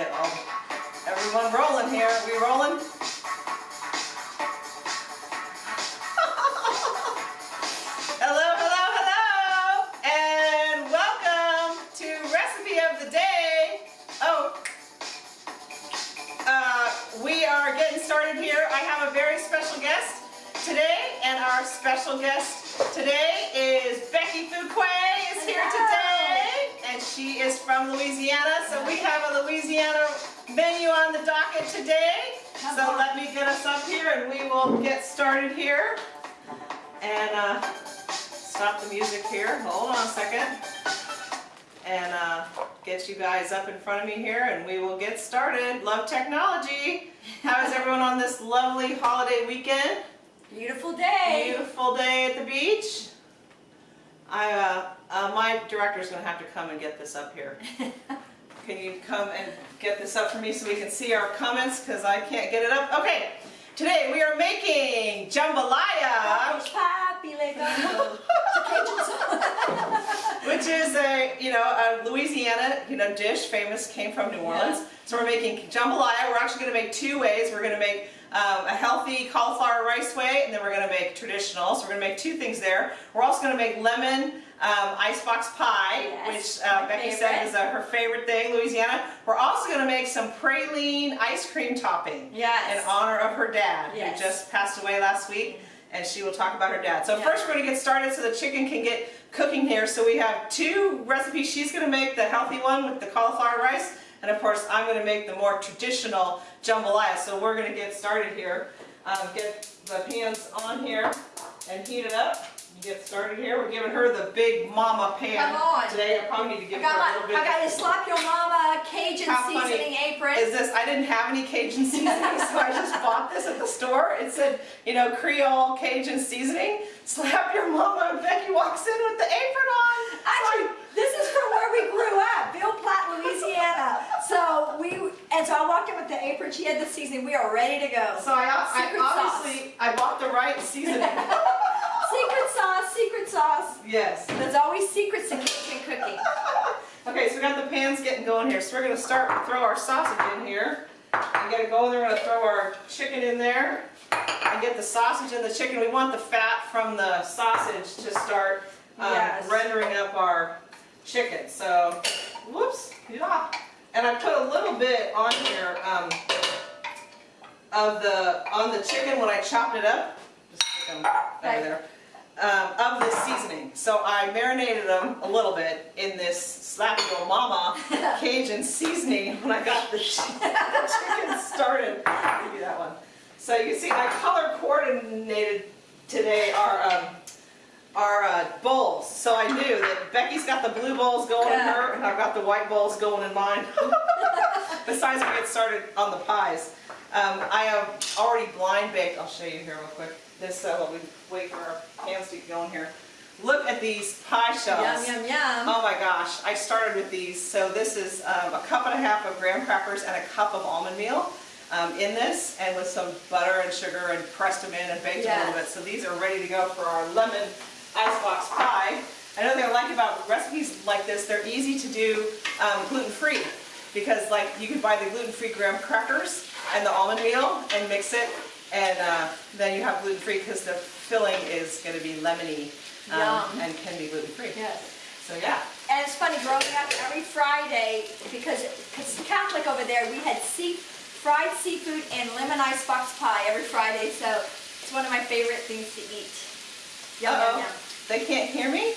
get all everyone rolling here. Are we rolling? hello, hello, hello, and welcome to recipe of the day. Oh, uh, we are getting started here. I have a very special guest today, and our special guest today is Becky Fuquay is here today, and she is from Louisiana. So we have a Louisiana menu on the docket today. So let me get us up here, and we will get started here. And uh, stop the music here. Hold on a second. And uh, get you guys up in front of me here, and we will get started. Love technology. How is everyone on this lovely holiday weekend? Beautiful day. Beautiful day at the beach. I, uh, uh, my director's gonna have to come and get this up here. Can you come and get this up for me so we can see our comments, because I can't get it up? Okay, today we are making jambalaya, which is a, you know, a Louisiana, you know, dish, famous, came from New Orleans. Yeah. So we're making jambalaya. We're actually gonna make two ways. We're gonna make um, a healthy cauliflower rice way, and then we're gonna make traditional. So we're gonna make two things there. We're also gonna make lemon um, icebox pie, Yes, which uh, Becky said favorite. is uh, her favorite thing, Louisiana. We're also gonna make some praline ice cream topping Yes. in honor of her dad, Yes. who just passed away last week, and she will talk about her dad. So Yeah. first we're gonna get started so the chicken can get cooking here. So we have two recipes. She's gonna make the healthy one with the cauliflower rice, and of course I'm gonna make the more traditional jambalaya. So we're gonna get started here. Um, get the pans on here and heat it up. Get started here. We're giving her the big mama pan Come on. today. I probably need to I give her a little bit. I got a slap your mama Cajun How funny seasoning apron. Is this, I didn't have any Cajun seasoning, so I just bought this at the store. It said, you know, Creole Cajun seasoning. Slap your mama and Becky walks in with the apron on. Actually, this is from where we grew up, Ville Platte, Louisiana. So we, and so I walked in with the apron. She had the seasoning. We are ready to go. So I, I sauce. obviously, I bought the right seasoning. Secret sauce, yes. There's always secrets in kitchen cooking. Okay, so we got the pans getting going here. So we're gonna start with throw our sausage in here. And get it going, then we're gonna throw our chicken in there. And get the sausage and the chicken. We want the fat from the sausage to start um, Yes. rendering up our chicken. So, whoops, yeah. And I put a little bit on here um, of the, on the chicken when I chopped it up. Just stick 'em Okay. over there. Um, of the seasoning. So I marinated them a little bit in this slap your mama Cajun seasoning when I got the, the chicken started. Give me that one. So you see I color coordinated today our um, our uh, bowls. So I knew that Becky's got the blue bowls going in her and I've got the white bowls going in mine. Besides we get started on the pies. Um, I have already blind baked, I'll show you here real quick. This, uh, while we wait for our pans to get going here. Look at these pie shells. Yum, yum, yum. Oh my gosh, I started with these. So this is um, a cup and a half of graham crackers and a cup of almond meal um, in this and with some butter and sugar and pressed them in and baked them a little bit. So these are ready to go for our lemon icebox pie. Another thing I like about recipes like this, they're easy to do um, gluten-free because like you can buy the gluten-free graham crackers and the almond meal and mix it and uh, then you have gluten-free because the filling is going to be lemony um, and can be gluten-free. Yes. So yeah. And it's funny, growing up every Friday, because cause Catholic over there, we had sea, fried seafood and lemon icebox pie every Friday, so it's one of my favorite things to eat. Yum, Uh-oh. yum, yum. They can't hear me?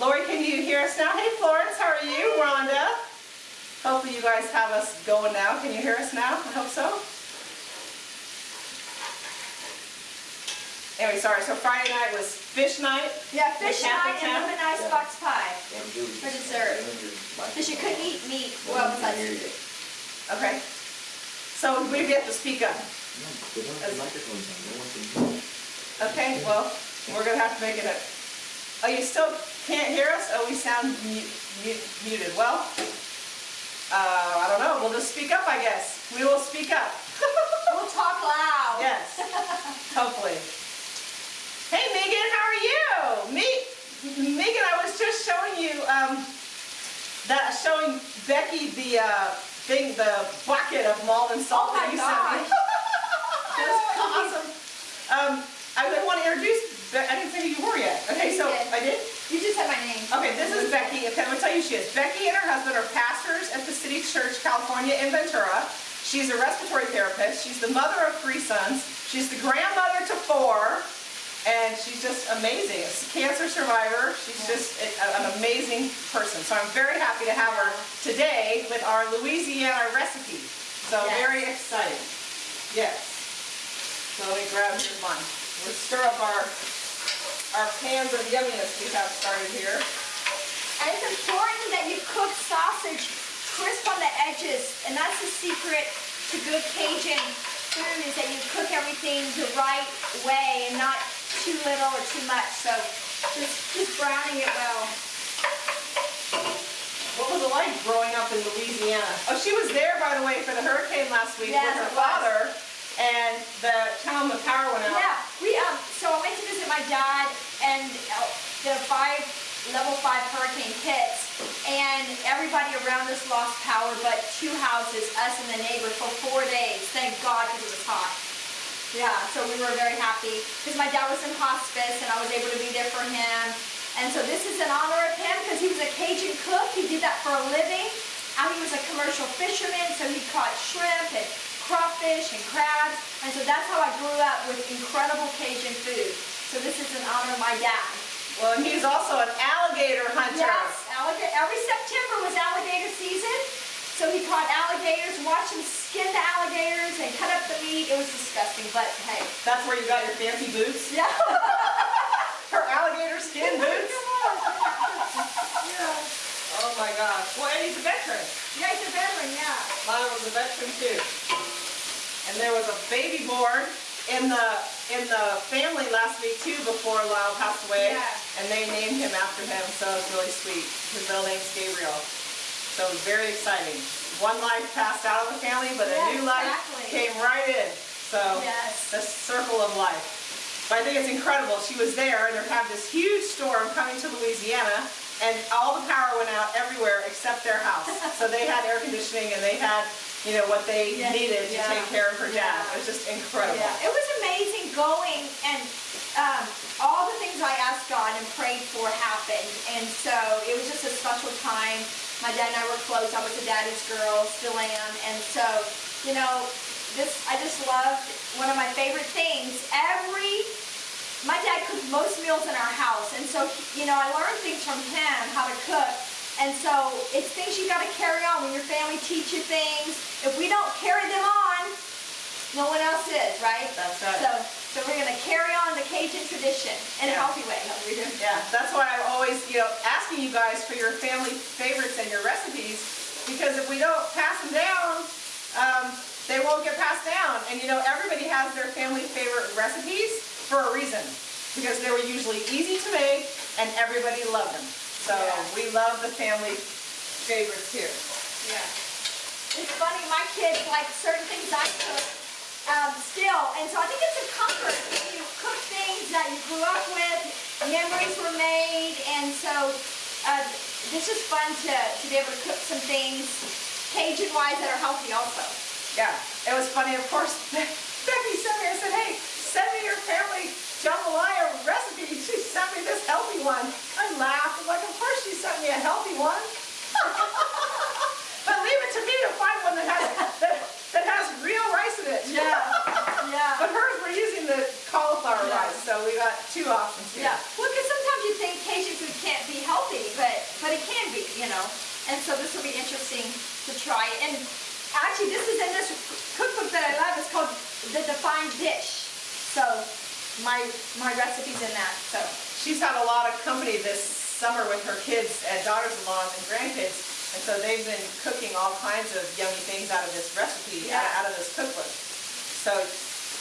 Lori, can you hear us now? Hey Florence, how are you? Rhonda? Hopefully you guys have us going now. Can you hear us now? I hope so. Anyway, sorry, so Friday night was fish night. Yeah, fish The Catholic night and town? lemon icebox pie. For dessert. Because you couldn't eat meat, well, besides Okay. So we have to speak up. Okay, well, we're gonna have to make it a, oh, you still can't hear us? Oh, we sound mu- mu- muted. Well, uh, I don't know, we'll just speak up, I guess. We will speak up. We'll talk loud. Yes, hopefully. Hey Megan, how are you? Me, Megan, I was just showing you, um, that showing Becky the uh, thing, the bucket of Maldon salt Oh that you sent me. gosh. That's awesome. Um, I would want to introduce. I didn't say who you were yet. Okay, so. I did. You just said my name. Okay, this is Becky. Okay, I'm gonna tell you who she is. Becky and her husband are pastors at the City Church, California in Ventura. She's a respiratory therapist. She's the mother of three sons. She's the grandmother to four. And she's just amazing. She's A cancer survivor. She's just an amazing person. So I'm very happy to have her today with our Louisiana recipe. So Yes. very exciting. Yes. So let me grab here's mine. We'll stir up our our pans of yumminess we have started here. And it's important that you cook sausage crisp on the edges, and that's the secret to good Cajun food is that you cook everything the right way and not too little or too much. So just, just browning it well. What was it like growing up in Louisiana? Oh, she was there, by the way, for the hurricane last week Yes, with her father. was. And the town, the power went out. Yeah, we um. So I went to visit my dad, and uh, the five level five hurricane hits, and everybody around us lost power, but two houses, us and the neighbor, for four days. Thank God, because it was hot. Yeah, so we were very happy because my dad was in hospice, and I was able to be there for him. And so this is in honor of him because he was a Cajun cook. He did that for a living. And he was a commercial fisherman, so he caught shrimp and crawfish and crabs. And so that's how I grew up with incredible Cajun food. So this is in honor of my dad. Well, and he's also an alligator hunter. Yes, alligator. Every September was alligator season. So he caught alligators, watched him skin the alligators and cut up the meat. It was disgusting, but hey. That's where you got your fancy boots? Yeah. Her alligator skin boots? Oh my gosh. Well, and he's a veteran. Yeah, he's a veteran, yeah. Mine was a veteran too. And there was a baby born in the in the family last week too before Lyle passed away. Yeah. And they named him after him, so it's really sweet. His middle name's Gabriel. So it was very exciting. One life passed out of the family, but a new life exactly. came right in. So Yes. the circle of life. But I think it's incredible. She was there and they had this huge storm coming to Louisiana and all the power went out everywhere except their house. so they had air conditioning and they had, you know, what they Yes, needed to yeah, take care of her dad. yeah. It was just incredible. Yeah, it was amazing going and um, all the things I asked God and prayed for happened. And so it was just a special time. My dad and I were close. I was a daddy's girl, still am. And so, you know, this, I just loved one of my favorite things. Every, my dad cooked most meals in our house. And so, you know, I learned things from him, how to cook. And so it's things you've got to carry on when your family teach you things. If we don't carry them on, no one else is, right? That's right. So, so we're gonna carry on the Cajun tradition in a Yeah. healthy way. Yeah, that's why I'm always, you know, asking you guys for your family favorites and your recipes, because if we don't pass them down, um, they won't get passed down. And you know, everybody has their family favorite recipes for a reason, because they were usually easy to make and everybody loved them. So Yeah. we love the family favorites here. Yeah. It's funny, my kids like certain things I cook um, still, and so I think it's a comfort when you cook things that you grew up with, memories were made, and so uh, it's just fun to, to be able to cook some things Cajun-wise that are healthy also. Yeah, it was funny, of course, Becky sent me, I said, hey, send me your family jambalaya recipe. She sent me this healthy one. I laughed, I'm like, of course she sent me a healthy one. but leave it to me to find one that has, that, that has real rice in it. Yeah, yeah. But hers, we're using the cauliflower Yeah. rice, so we got two options here. Yeah, well, because sometimes you think Cajun food can't be healthy, but but it can be, you know. And so this will be interesting try. And actually, this is in this cookbook that I love. It's called The Defined Dish. So my my recipe's in that. So She's had a lot of company this summer with her kids and daughters-in-law and grandkids, and so they've been cooking all kinds of yummy things out of this recipe, out, Yeah. out of this cookbook. So,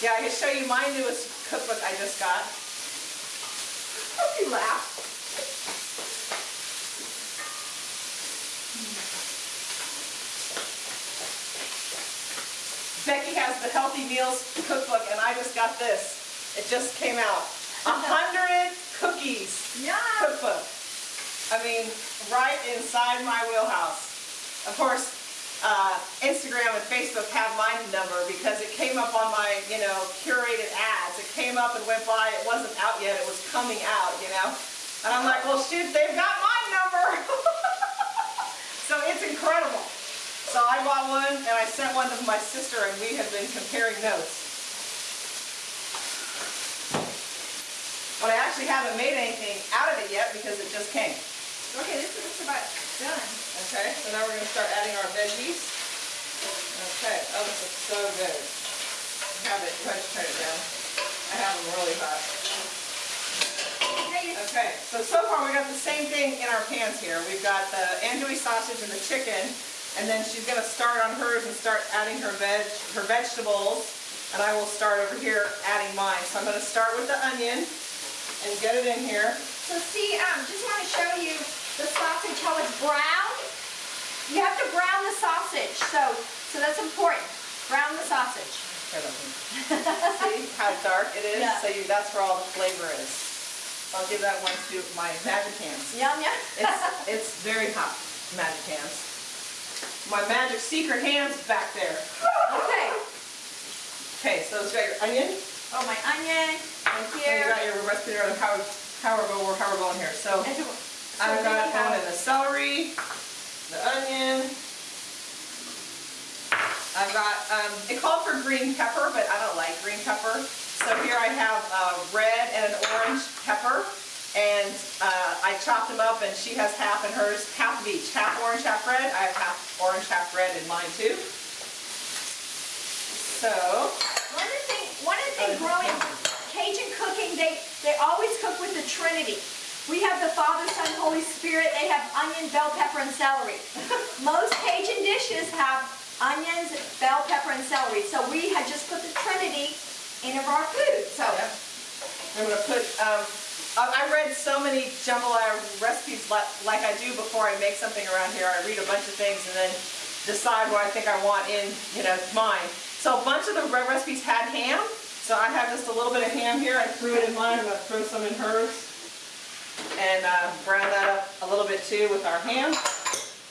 yeah, I can show you my newest cookbook I just got. you laugh. Becky has the Healthy Meals cookbook, and I just got this. It just came out. A hundred cookies yeah, cookbook. I mean, right inside my wheelhouse. Of course, uh, Instagram and Facebook have my number because it came up on my, you know, curated ads. It came up and went by. It wasn't out yet. It was coming out, you know. And I'm like, well, shoot, they've got my number. so it's incredible. So I bought one and I sent one to my sister and we have been comparing notes. But I actually haven't made anything out of it yet because it just came. Okay, this is about done. Okay, so now we're gonna start adding our veggies. Okay, oh, this looks so good. Have it, go ahead turn it down. I have them really hot. Okay, Okay, so so far we got the same thing in our pans here. We've got the andouille sausage and the chicken, and then she's gonna start on hers and start adding her veg, her vegetables, and I will start over here adding mine. So I'm gonna start with the onion and get it in here. So see, um, just want to show you the sausage, how it's brown. You have to brown the sausage, so, so that's important. Brown the sausage. Here, let me- See how dark it is? Yeah. So you, that's where all the flavor is. I'll give that one to my magic hands. Yum, yum. It's, it's very hot, magic hands. My magic secret hands back there. Okay. Okay, so it's got your onion, Oh, my onion, and you here. got your on how, how we're going, how we're going here. So so- I've got you have- in the celery, the onion. I've got, um, it called for green pepper, but I don't like green pepper. So here I have a red and an orange pepper. And uh, I chopped them up and she has half in hers, half of each, half orange, half red. I have half orange, half red in mine too. So, One of the things, one of the things growing Cajun cooking, they, they always cook with the Trinity. We have the Father, Son, Holy Spirit. They have onion, bell pepper, and celery. Most Cajun dishes have onions, bell pepper, and celery. So we had just put the Trinity in of our food. So Yeah. I'm gonna put, um, I I read so many jambalaya recipes like, like I do before I make something around here. I read a bunch of things and then decide what I think I want in, you know, mine. So a bunch of the re- recipes had ham, so I have just a little bit of ham here. I threw it in mine, I'm gonna throw some in hers. And uh, brown that up a little bit too with our ham.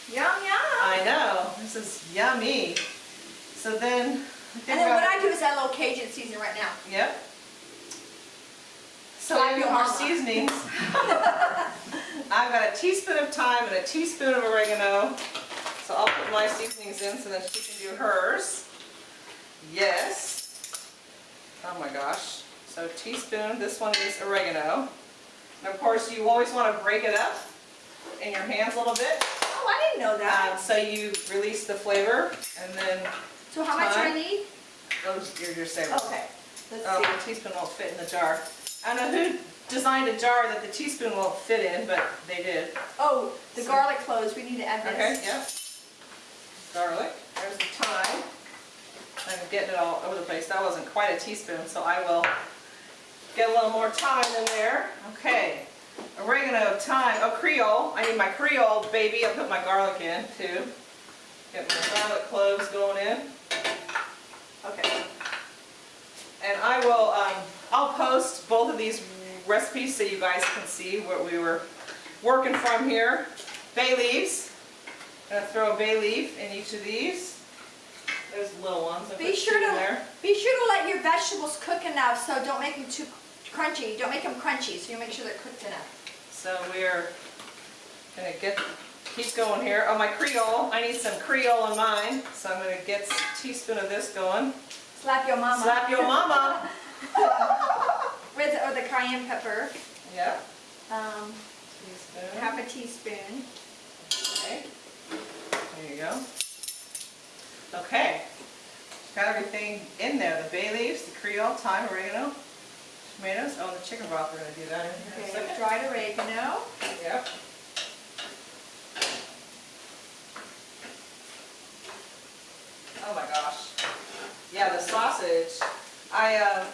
yum yum. I know, this is yummy. So then, And then what I do is add a little Cajun season right now. Yep. So your our mama. seasonings, I've got a teaspoon of thyme and a teaspoon of oregano. So I'll put my seasonings in so that she can do hers. Yes. Oh my gosh. So teaspoon, this one is oregano. And of course you always want to break it up in your hands a little bit. Oh, I didn't know Um, that. so you release the flavor and then So how much do I need? those, you're, you're safe. Okay. Let's Oh, see. the teaspoon won't fit in the jar. I don't know who designed a jar that the teaspoon won't fit in, but they did. Oh, the garlic cloves. We need to add this. Okay, yep. Garlic, there's the thyme. I'm getting it all over the place. That wasn't quite a teaspoon, so I will get a little more thyme in there. Okay, oregano, thyme, oh Creole. I need my Creole, baby. I'll put my garlic in too. Get my garlic cloves going in. Okay. And I will, um, I'll post both of these recipes so you guys can see what we were working from here. Bay leaves. I'm Gonna throw a bay leaf in each of these. There's little ones. I Be sure to there. be sure to let your vegetables cook enough, so don't make them too crunchy. Don't make them crunchy, so you make sure they're cooked enough. So we're gonna get, keep going here. Oh, my Creole. I need some Creole in mine. So I'm gonna get a teaspoon of this going. Slap your mama. Slap your mama. With or the cayenne pepper, Yep. um, Teaspoon. half a teaspoon. Okay. There you go. Okay. Got everything in there. The bay leaves, the Creole, thyme, oregano, tomatoes. Oh, and the chicken broth. We're gonna do that in here Okay, dried oregano. Yep. Oh my gosh. Yeah, the sausage. I uh,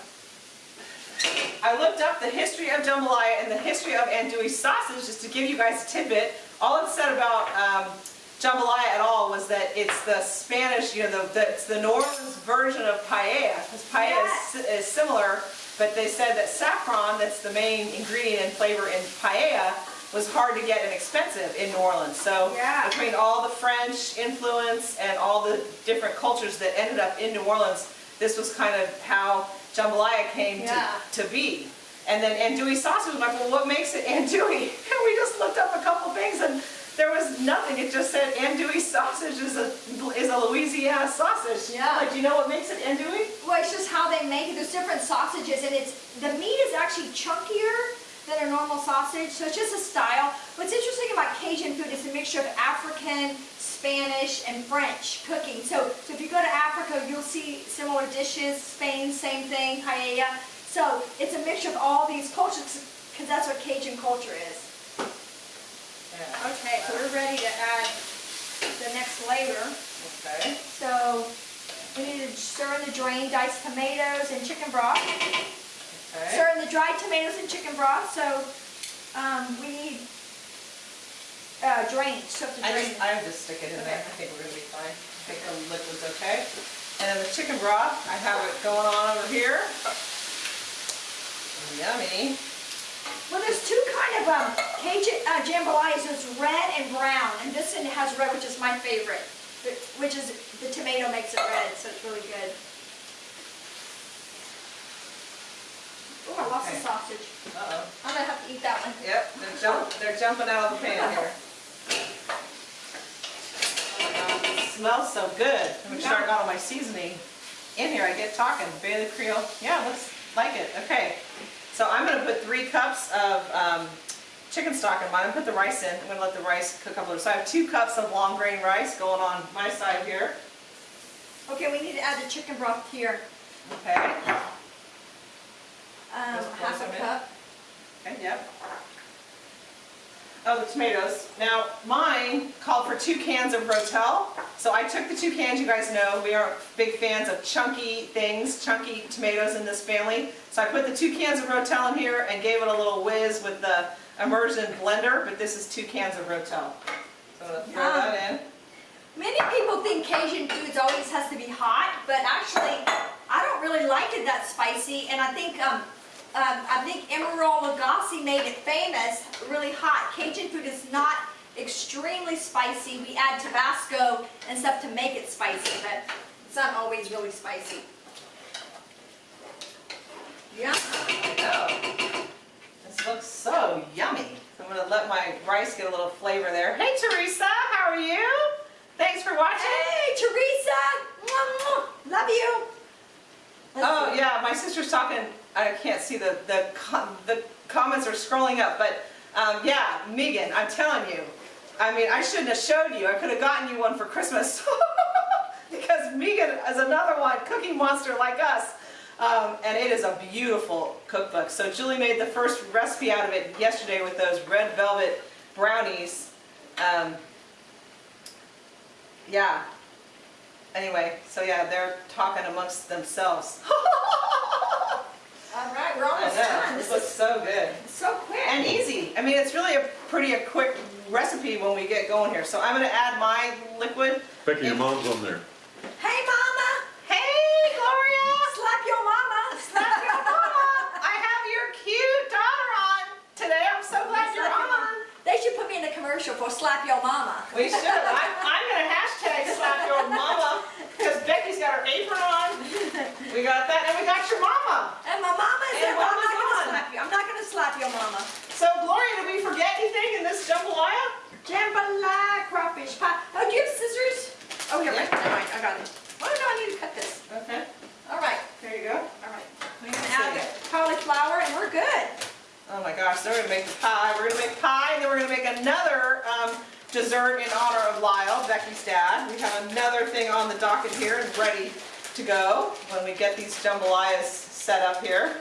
I looked up the history of jambalaya and the history of andouille sausage just to give you guys a tidbit. All it said about um, jambalaya at all was that it's the Spanish, you know, the, the, it's the New Orleans version of paella. Because paella is, is similar, but they said that saffron, that's the main ingredient and flavor in paella, was hard to get and expensive in New Orleans. So Yeah. between all the French influence and all the different cultures that ended up in New Orleans, this was kind of how jambalaya came Yeah. to, to be. And then andouille sausage was like, well, what makes it andouille? And we just looked up a couple things and there was nothing. It just said andouille sausage is a is a Louisiana sausage. Yeah. Like, do you know what makes it andouille? Well, it's just how they make it. There's different sausages, and it's the meat is actually chunkier than a normal sausage, so it's just a style. What's interesting about Cajun food is a mixture of African, Spanish, and French cooking. So, so if you go to Africa, you'll see similar dishes. Spain, same thing, paella. So it's a mixture of all these cultures, because that's what Cajun culture is. Yeah. Okay, so we're ready to add the next layer. Okay. So we need to stir in the drained diced tomatoes and chicken broth. Okay. Stir in the dried tomatoes and chicken broth. So um, we need uh, drained, soak the I drain. just, I would just stick it in there. I think we're gonna be fine. I think the liquid's okay. And then the chicken broth, I have it going on over here. Yummy. Well, there's two kind of um, Cajun uh, jambalayas. There's red and brown, and this one has red, which is my favorite. Which is the tomato makes it red, so it's really good. Oh, I lost the sausage. Uh-oh. I'm gonna have to eat that one. Yep, they're jump, they're jumping out of the pan here. Oh my God, it Smells so good. Let me start out on my seasoning. In here, I get talking, Bailey Creole. Yeah, looks like it. Okay. So I'm gonna put three cups of um, chicken stock in mine. I'm gonna put the rice in. I'm gonna let the rice cook up a little. So I have two cups of long grain rice going on my side here. Okay, we need to add the chicken broth here. Okay. Um, half a cup. Okay, yep. Oh, the tomatoes. Now, mine called for two cans of Rotel. So I took the two cans, you guys know, we are big fans of chunky things, chunky tomatoes in this family. So I put the two cans of Rotel in here and gave it a little whiz with the immersion blender, but this is two cans of Rotel. So I'm throw Yum. that in. Many people think Cajun foods always has to be hot, but actually, I don't really like it that spicy, and I think, um, um, I think Emeril Lagasse made it famous, really hot. Cajun food is not extremely spicy. We add Tabasco and stuff to make it spicy, but it's not always really spicy. Yeah. Oh, this looks so yummy. I'm gonna let my rice get a little flavor there. Hey Teresa, how are you? Thanks for watching. Hey, Teresa! Love you! Let's Oh yeah, my sister's talking. I can't see the the the comments are scrolling up, but um, yeah, Megan, I'm telling you. I mean, I shouldn't have showed you. I could have gotten you one for Christmas because Megan is another one, cooking monster like us. Um, and it is a beautiful cookbook. So Julie made the first recipe out of it yesterday with those red velvet brownies. Um, yeah. Anyway, so yeah, they're talking amongst themselves. All right, we're almost done. this This looks is so good. so quick. And easy. I mean, it's really a pretty a quick recipe when we get going here. So I'm gonna add my liquid. Becky, your mom's on there. Hey, Mama! Hey, Gloria! Slap your mama! Slap your mama! I have your cute daughter on today. I'm so glad you're on. They should put me in a commercial for slap your mama. We should. I'm, I'm gonna hashtag slap your mama because Becky's got her apron on. We got that, and we got your mama. And my mama is And there, but I'm not gonna slap you. I'm not gonna slap your mama. So Gloria, did we forget anything in this jambalaya? Jambalaya crawfish pie. Oh, do you have scissors? Oh, here, Yeah. right. Never I got it. Why do I need to cut this? Okay. All right, There you go. all right. We're gonna add the cauliflower and we're good. Oh my gosh, then we're gonna make the pie. We're gonna make pie, and then we're gonna make another um, dessert in honor of Lyle, Becky's dad. We have another thing on the docket here and ready to go when we get these jambalayas set up here.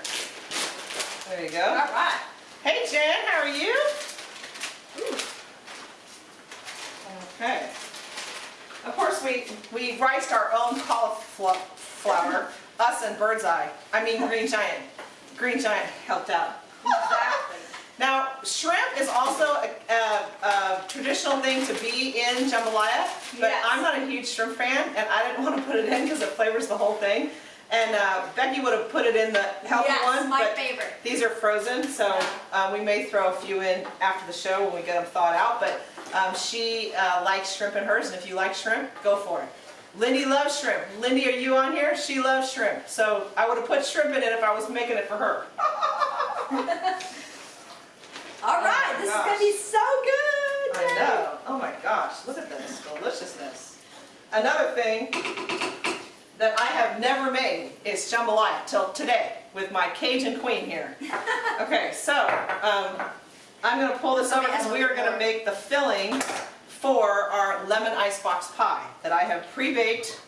There you go. right. Hey Jen, how are you? Okay. Of course, we, we riced our own cauliflower, us and Birdseye. I mean Green Giant. Green Giant helped out. Now, shrimp is also a, a, a traditional thing to be in jambalaya, but Yes. I'm not a huge shrimp fan, and I didn't want to put it in because it flavors the whole thing. And uh, Becky would have put it in the healthy Yes, one, my but favorite. these are frozen, so uh, we may throw a few in after the show when we get them thawed out. But um, she uh, likes shrimp in hers, and if you like shrimp, go for it. Lindy loves shrimp. Lindy, are you on here? She loves shrimp. So I would have put shrimp in it if I was making it for her. All right, Oh this gosh. is gonna be so good. I know. Oh my gosh, look at this deliciousness. Another thing that I have never made is jambalaya till today with my Cajun queen here. Okay, so um, I'm going to pull this over because we are going to make the filling for our lemon icebox pie that I have pre-baked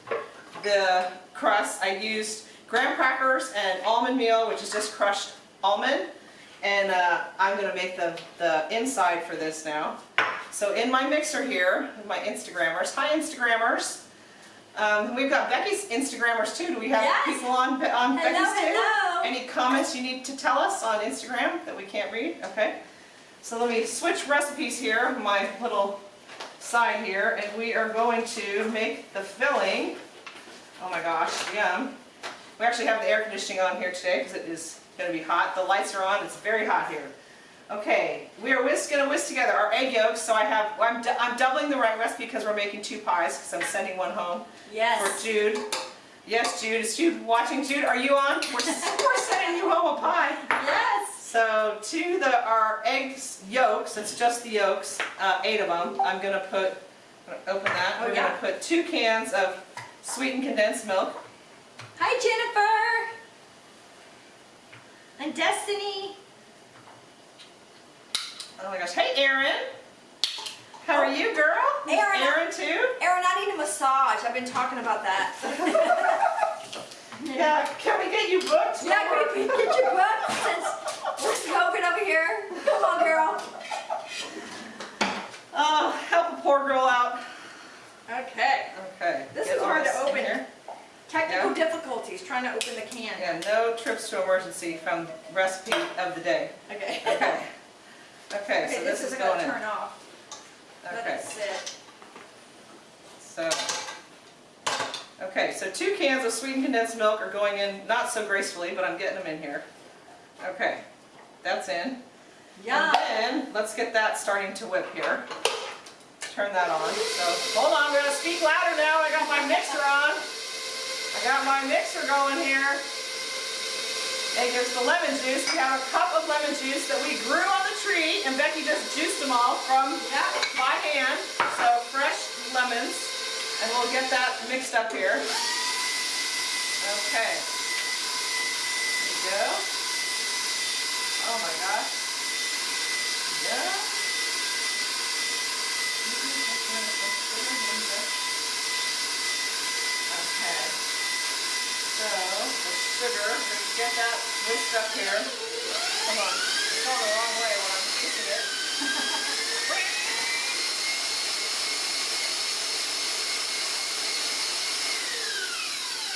the crust. I used graham crackers and almond meal, which is just crushed almond. And uh, I'm going to make the, the inside for this now. So in my mixer here, my Instagrammers, hi Instagrammers. Um, we've got Becky's Instagrammers too. Do we have Yes. people on, on Hello, Becky's too? hello. Any comments you need to tell us on Instagram that we can't read? Okay. So let me switch recipes here, my little side here, and we are going to make the filling. Oh my gosh, yum. We actually have the air conditioning on here today because it is going to be hot. The lights are on, it's very hot here. Okay, we are whisk, gonna whisk together our egg yolks, so I have, I'm, I'm doubling the right recipe because we're making two pies, because I'm sending one home Yes. for. Jude. Yes, Jude, is Jude watching? Jude, are you on? We're, we're sending you home a pie. Yes. So to the, our eggs yolks, it's just the yolks, uh, eight of them, I'm gonna put, I'm gonna open that, Oh, we're yeah. gonna put two cans of sweetened condensed milk. Hi, Jennifer. And Destiny. Oh my gosh, hey Erin! How are you, girl? Erin. Erin too? Aaron, I need a massage. I've been talking about that. Yeah, can we get you booked? Yeah, can we get you booked since we're smoking over here? Come on, girl. Oh, help a poor girl out. Okay. Okay. This get is hard to open. here. Technical Yeah. difficulties trying to open the can. Yeah, no trips to emergency from recipe of the day. Okay. Okay. Okay, so Okay, this is going gonna in. turn off. Let Okay, it sit. so. Okay, so two cans of sweetened condensed milk are going in, not so gracefully, but I'm getting them in here. Okay, that's in. Yeah. And then, let's get that starting to whip here. Turn that on. So, hold on, I'm gonna speak louder now. I got my mixer on. I got my mixer going here. And there's the lemon juice. We have a cup of lemon juice that we grew on the tree, and Becky just juiced them all from Yeah. by hand. So fresh lemons, and we'll get that mixed up here. Okay. There you go. Oh my gosh. Yeah. Okay. So, the sugar, let's get that whisked up here. Come on, it's going the wrong way when I'm juicing it.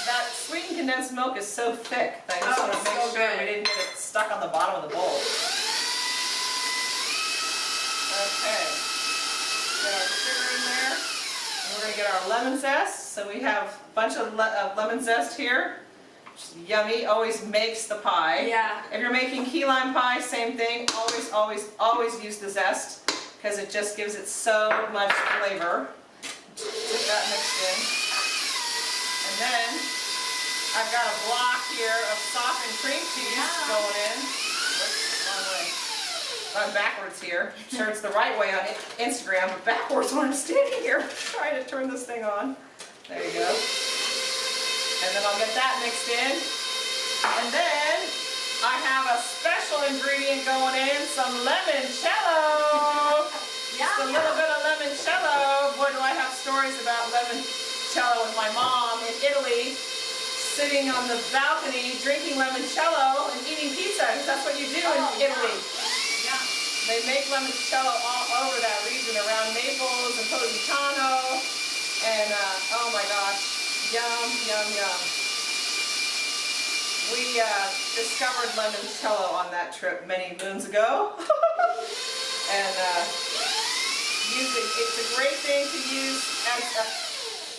That sweetened condensed milk is so thick that I just Oh, want to make so sure good. we didn't get it stuck on the bottom of the bowl. Okay. Get our sugar in there. And we're gonna get our lemon zest. So we have bunch of le uh, lemon zest here. Is yummy, always makes the pie. Yeah. If you're making key lime pie, same thing. Always, always, always use the zest because it just gives it so much flavor. Get that mixed in. And then I've got a block here of softened cream cheese Yeah. going in. I'm backwards here. Turns the right way on Instagram, but backwards when I'm standing here trying to turn this thing on. There you go. And then I'll get that mixed in. And then I have a special ingredient going in, some limoncello. Yeah. Just a little bit of limoncello. Boy, do I have stories about limoncello with my mom in Italy, sitting on the balcony drinking limoncello and eating pizza, because that's what you do in Oh, yeah. Italy. Yeah. They make limoncello all over that region around Naples and Positano. And uh, oh my gosh, yum, yum, yum. We uh, discovered limoncello on that trip many moons ago. and uh, it, it's a great thing to use as a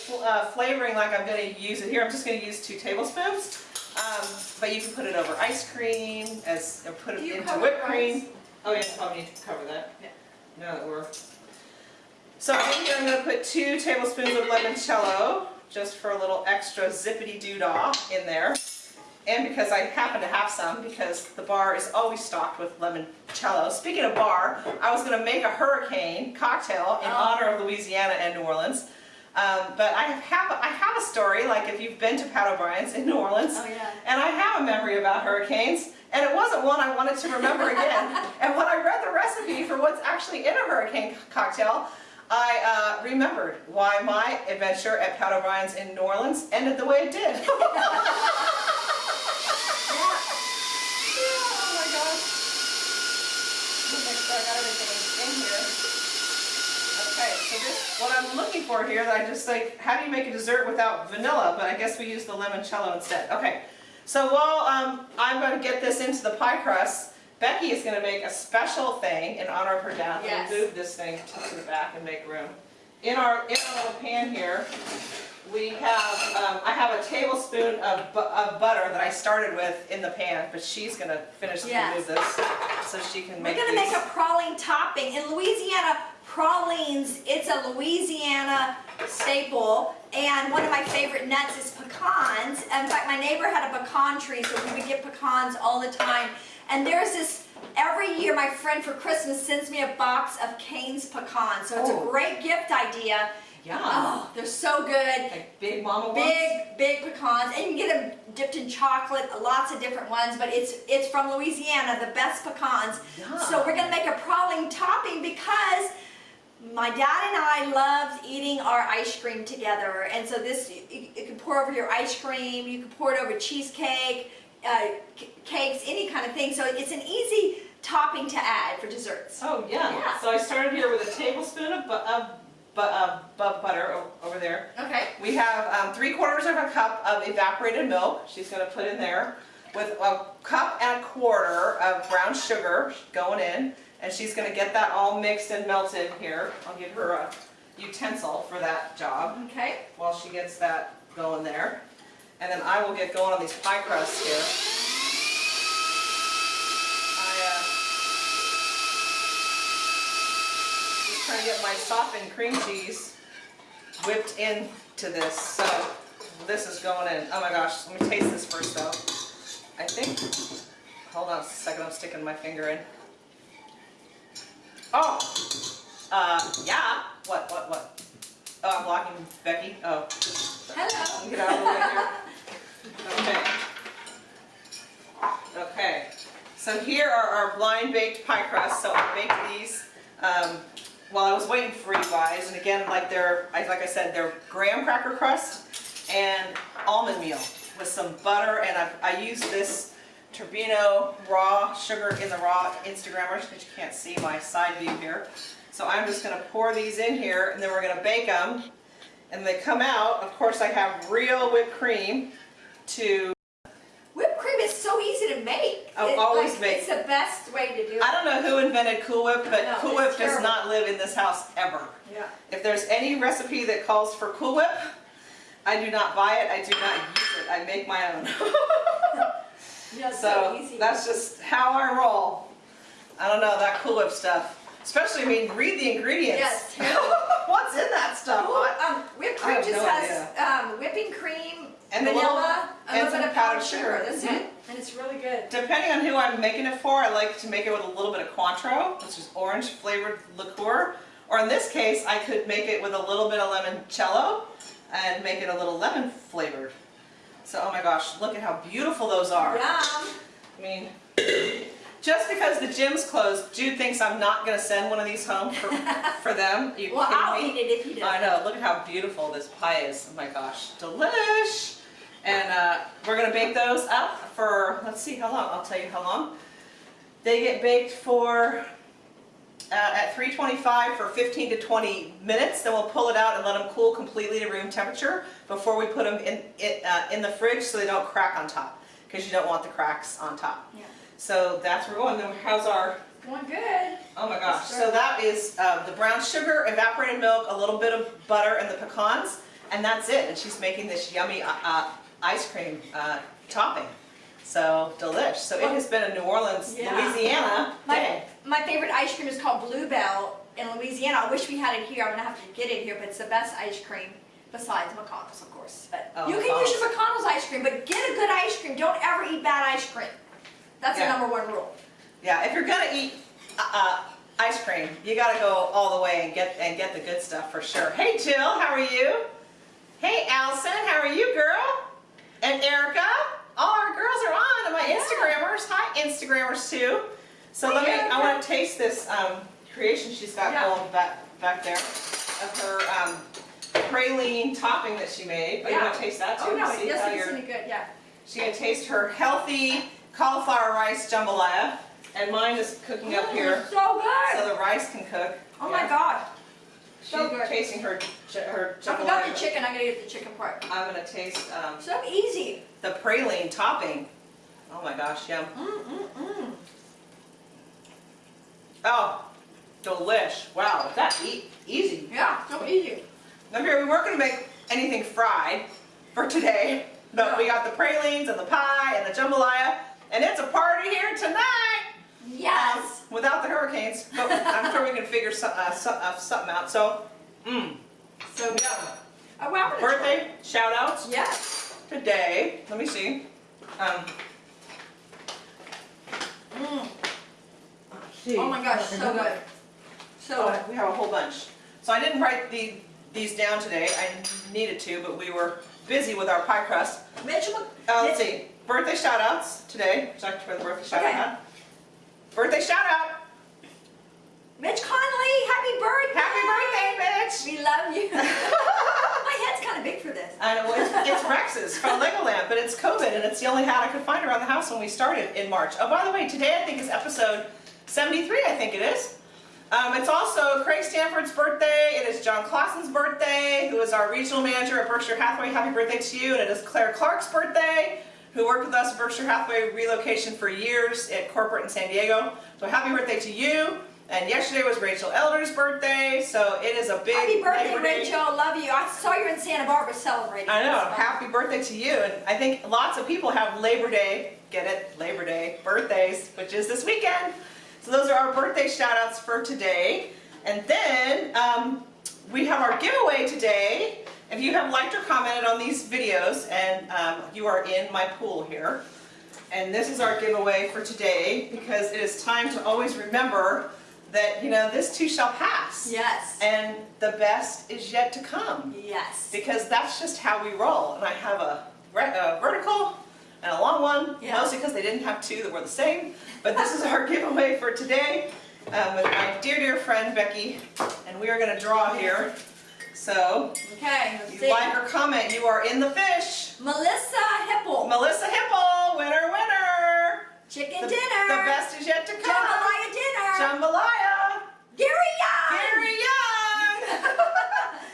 fl- uh, flavoring like I'm gonna use it here, I'm just gonna use two tablespoons. Um, but you can put it over ice cream as, or put it you into whipped cream. Oh yeah, probably need to cover that. Yeah. Now that we're. So in here I'm gonna put two tablespoons of limoncello, just for a little extra zippity doo dah in there. And because I happen to have some, because the bar is always stocked with limoncello. Speaking of bar, I was gonna make a hurricane cocktail in Oh. honor of Louisiana and New Orleans. Um, but I have, I have a story, like if you've been to Pat O'Brien's in New Orleans, Oh, yeah. and I have a memory about hurricanes, and it wasn't one I wanted to remember again. and when I read the recipe for what's actually in a hurricane cocktail, I uh, remembered why my adventure at Pat O'Brien's in New Orleans ended the way it did. oh my gosh. Let make I got everything in here. Okay, so this, what I'm looking for here, that I just like, how do you make a dessert without vanilla? But I guess we use the limoncello instead. Okay, so while um, I'm going to get this into the pie crust, Becky is going to make a special thing in honor of her dad. Yes. Me move this thing to the back and make room. In our, in our little pan here, we have, um, I have a tablespoon of, bu- of butter that I started with in the pan, but she's going to finish to Yes. this so she can make We're gonna make a praline topping. In Louisiana, pralines, it's a Louisiana staple. And one of my favorite nuts is pecans. In fact, my neighbor had a pecan tree, so we would get pecans all the time. And there's this, every year my friend for Christmas sends me a box of Cane's pecans. So it's Oh. a great gift idea. Yum. Oh, they're so good. Like big mama ones? Big, big pecans, and you can get them dipped in chocolate, lots of different ones, but it's it's from Louisiana, the best pecans. Yum. So we're gonna make a praline topping because my dad and I loved eating our ice cream together, and so this you, you can pour over your ice cream, you can pour it over cheesecake, uh, cakes, any kind of thing. So it's an easy topping to add for desserts. Oh, yeah. Yeah. So I started here with a tablespoon of, bu- of, uh, bu- butter over there. Okay. We have um, three quarters of a cup of evaporated milk. She's going to put in there with a cup and a quarter of brown sugar going in. And she's going to get that all mixed and melted here. I'll give her a utensil for that job Okay. while she gets that going there. And then I will get going on these pie crusts here. I, uh, just trying to get my softened cream cheese whipped into this. So this is going in. Oh my gosh, let me taste this first though. I think, hold on a second, I'm sticking my finger in. Oh, uh, yeah. What, what, what? Oh, I'm blocking Becky. Oh. Hello. Get out of the way here. Okay. Okay. So here are our blind baked pie crusts. So I baked these um, while I was waiting for you guys. And again, like they're, I- like I said, they're graham cracker crust and almond meal with some butter. And I, I use this Turbinado raw sugar in the raw Instagrammers because you can't see my side view here. So I'm just going to pour these in here and then we're going to bake them. And they come out, of course I have real whipped cream to, Whipped cream is so easy to make. I'll It's always like- make- It's the best way to do it. I don't know who invented Cool Whip, but No, Cool Whip does not live in this house ever. Yeah. If there's any recipe that calls for Cool Whip, I do not buy it, I do not use it, I make my own. Yeah, So easy. that's just how I roll. I don't know, that Cool Whip stuff. Especially, I mean, read the ingredients. Yes. What's in that stuff? Ooh, um, whipped cream just no has um, whipping cream, And a little- vanilla, a and some powdered sugar. sugar. That's Mhm. it, and it's really good. Depending on who I'm making it for, I like to make it with a little bit of Cointreau, which is orange flavored liqueur. Or in this case, I could make it with a little bit of limoncello and make it a little lemon flavored. So, oh my gosh, look at how beautiful those are. Yum. I mean, just because the gym's closed, Jude thinks I'm not going to send one of these home for, for them. You Well, kidding I'll me? eat it if you do. I know, look at how beautiful this pie is. Oh my gosh, delish! And uh, we're gonna bake those up for, let's see how long, I'll tell you how long. They get baked for, uh, at 325 for 15 to 20 minutes, then we'll pull it out and let them cool completely to room temperature before we put them in, in, uh, in the fridge so they don't crack on top, because you don't want the cracks on top. Yeah. So that's where we're going. Then how's our Going good. Oh my gosh, so that is uh, the brown sugar, evaporated milk, a little bit of butter, and the pecans. and that's it. And she's making this yummy uh, uh, ice cream uh, topping. So delish. So it has been a New Orleans, Yeah. Louisiana My, day. my favorite ice cream is called Bluebell in Louisiana. I wish we had it here. I'm gonna have to get it here, but it's the best ice cream besides McConnell's, of course. But Oh, you can use your McConnell's ice cream, but get a good ice cream. Don't ever eat bad ice cream. That's Yeah. the number one rule. Yeah, if you're gonna eat uh, uh, ice cream, you gotta go all the way and get and get the good stuff for sure. Hey Jill, how are you? Hey Allison, how are you, girl? And Erica, all our girls are on, and my Yeah. Instagrammers. Hi, Instagrammers too. So Hi, let me. I want to taste this um, creation she's got Yeah. going back back there of her um, praline topping that she made. Oh, you want to taste that too? Oh no, See it how doesn't good. Yeah. She's gonna taste her healthy cauliflower rice jambalaya, and mine is cooking up here Mm, So good. so the rice can cook. oh my Yeah. God. She's so tasting her j- her I forgot the chicken. I'm gonna get the chicken part. I'm gonna taste um, So easy. the praline topping. Oh my gosh, yum! Mm mm mm. Oh, delish! Wow, that e easy. Yeah, so easy. Now here we weren't gonna make anything fried for today, but we got the pralines and the pie and the jambalaya, and it's a party here tonight. Figure some, uh, some, uh, something out. So, mmm, So yum. Oh, wow, I'm try. Birthday shout outs Yes. today. Let me see. Um, Mm. see. Oh my gosh, so good. So Oh, good. we have a whole bunch. So I didn't write the, these down today. I needed to, but we were busy with our pie crust. Uh, let's see. Birthday shout outs today. Would you like to the birthday shout Okay. out? Birthday shout out. Mitch Conley, happy birthday! Happy birthday, bitch. We love you. My head's kind of big for this. I know, it's, it's Rex's from Legoland, but it's COVID and it's the only hat I could find around the house when we started in March. Oh, by the way, today I think is episode 73, I think it is. Um, it's also Craig Stanford's birthday, it is John Clausen's birthday, who is our regional manager at Berkshire Hathaway. Happy birthday to you. And it is Claire Clark's birthday, who worked with us at Berkshire Hathaway relocation for years at corporate in San Diego. So happy birthday to you. And yesterday was Rachel Elder's birthday, so it is a big Happy birthday, Labor Day- Rachel. Love you. I saw you in Santa Barbara celebrating. I know. Happy birthday to you. And I think lots of people have Labor Day, get it, Labor Day, birthdays, which is this weekend. So those are our birthday shout outs for today. And then um, we have our giveaway today. If you have liked or commented on these videos and um, you are in my pool here, and this is our giveaway for today because it is time to always remember that, you know, this too shall pass. Yes. And the best is yet to come Yes. because that's just how we roll. And I have a, a vertical and a long one, Yeah. mostly because they didn't have two that were the same. But this is our giveaway for today um, with my dear, dear friend Becky. And we are going to draw here. So, Okay, let's see. you like or comment, you are in the fish. Melissa Hipple. Melissa Hipple, winner, winner. Chicken The, dinner. the best is yet to come. Jambalaya dinner. Jambalaya. Gary Young. Gary Young.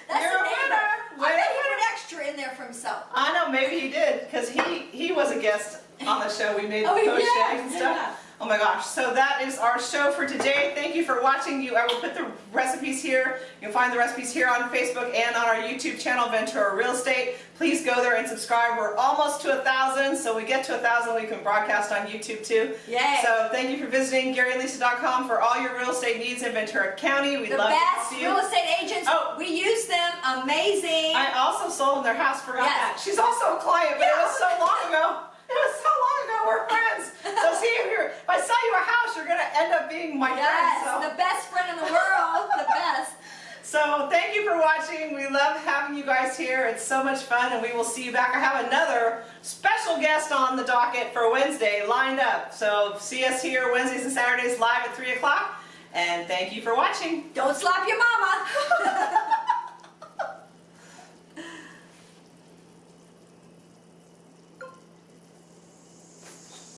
That's You're the a name. winner. I Winner, bet he winner. put extra in there for himself. I know, maybe he did, because he, he was a guest on the show. We made Oh, the post yeah, and stuff. yeah. Oh my gosh, so that is our show for today. Thank you for watching. You, I will put the recipes here. You'll find the recipes here on Facebook and on our YouTube channel, Ventura Real Estate. Please go there and subscribe. We're almost to a thousand, so we get to a thousand, we can broadcast on YouTube too. Yay. So thank you for visiting GaryandLisa.com for all your real estate needs in Ventura County. We'd the love best to see you. real estate agents. Oh. We use them. Amazing. I also sold in their house, forgot Yes. that. She's also a client, but it was so long ago. It was so long ago, we're friends. So see, if, you're, if I sell you a house, you're gonna end up being my yes, friend. So. the best friend in the world. the best. so thank you for watching. We love having you guys here. It's so much fun and we will see you back. I have another special guest on the docket for Wednesday lined up. So see us here Wednesdays and Saturdays live at 3 o'clock. And thank you for watching. Don't slap your mama.